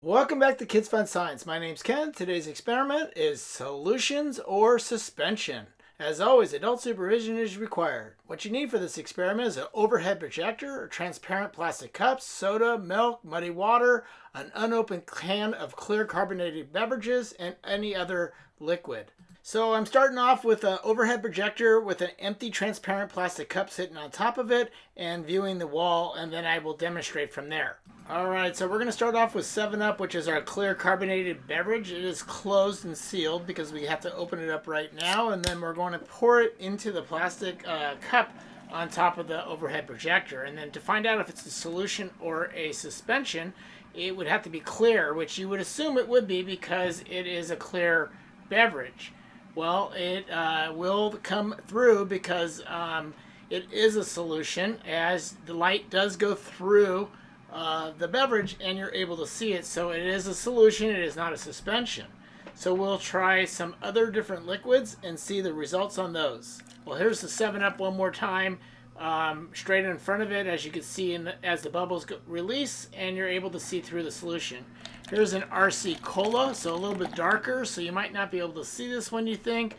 Welcome back to Kids Fun Science. My name's Ken. Today's experiment is solutions or suspension. As always, adult supervision is required. What you need for this experiment is an overhead projector, transparent plastic cups, soda, milk, muddy water, an unopened can of clear carbonated beverages, and any other liquid. So I'm starting off with an overhead projector with an empty transparent plastic cup sitting on top of it and viewing the wall, and then I will demonstrate from there. All right, so we're going to start off with 7-Up, which is our clear carbonated beverage. It is closed and sealed because we have to open it up right now, and then we're going to pour it into the plastic uh, cup on top of the overhead projector. And then to find out if it's a solution or a suspension, it would have to be clear, which you would assume it would be because it is a clear beverage. Well, it uh, will come through because um, it is a solution as the light does go through uh, the beverage and you're able to see it. So it is a solution, it is not a suspension. So we'll try some other different liquids and see the results on those. Well, here's the 7-Up one more time. Um, straight in front of it, as you can see the, as the bubbles go, release, and you're able to see through the solution. Here's an RC Cola, so a little bit darker, so you might not be able to see this one, you think.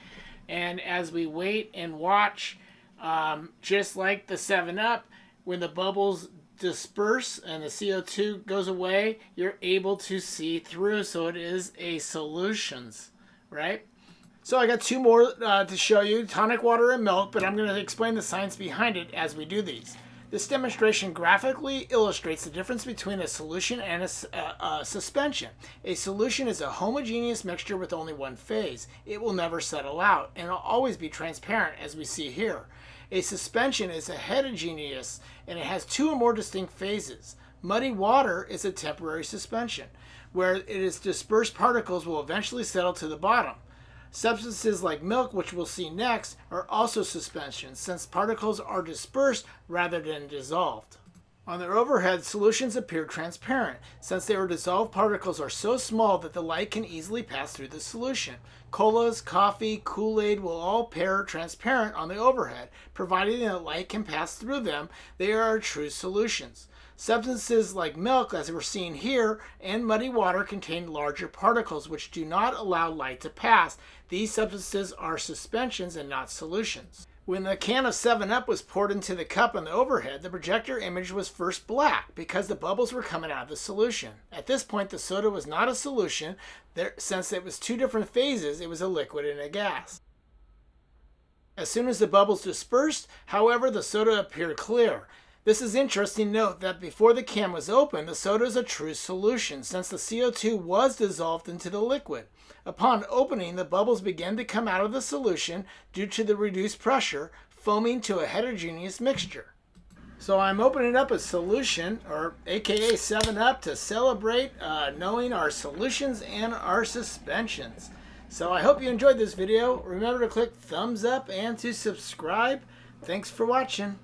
And as we wait and watch, um, just like the 7-Up, when the bubbles disperse and the CO2 goes away, you're able to see through. So it is a solutions, right? So I got two more uh, to show you, tonic water and milk, but I'm going to explain the science behind it as we do these. This demonstration graphically illustrates the difference between a solution and a, a, a, suspension. A solution is a homogeneous mixture with only one phase. It will never settle out and will always be transparent as we see here. A suspension is a heterogeneous and it has two or more distinct phases. Muddy water is a temporary suspension, where it is dispersed particles will eventually settle to the bottom. Substances like milk, which we'll see next, are also suspensions since particles are dispersed rather than dissolved. On their overhead, solutions appear transparent, since their dissolved particles are so small that the light can easily pass through the solution. Colas, coffee, Kool-Aid will all appear transparent on the overhead, providing that light can pass through them. They are true solutions. Substances like milk, as we're seeing here, and muddy water contain larger particles which do not allow light to pass. These substances are suspensions and not solutions. When the can of 7-Up was poured into the cup on the overhead, the projector image was first black because the bubbles were coming out of the solution. At this point, the soda was not a solution. There, since it was two different phases, it was a liquid and a gas. As soon as the bubbles dispersed, however, the soda appeared clear. This is interesting note that before the can was opened, the soda is a true solution since the CO2 was dissolved into the liquid. Upon opening, the bubbles began to come out of the solution due to the reduced pressure, foaming to a heterogeneous mixture. So I'm opening up a solution, or aka 7-Up, to celebrate uh, knowing our solutions and our suspensions. So I hope you enjoyed this video. Remember to click thumbs up and to subscribe. Thanks for watching.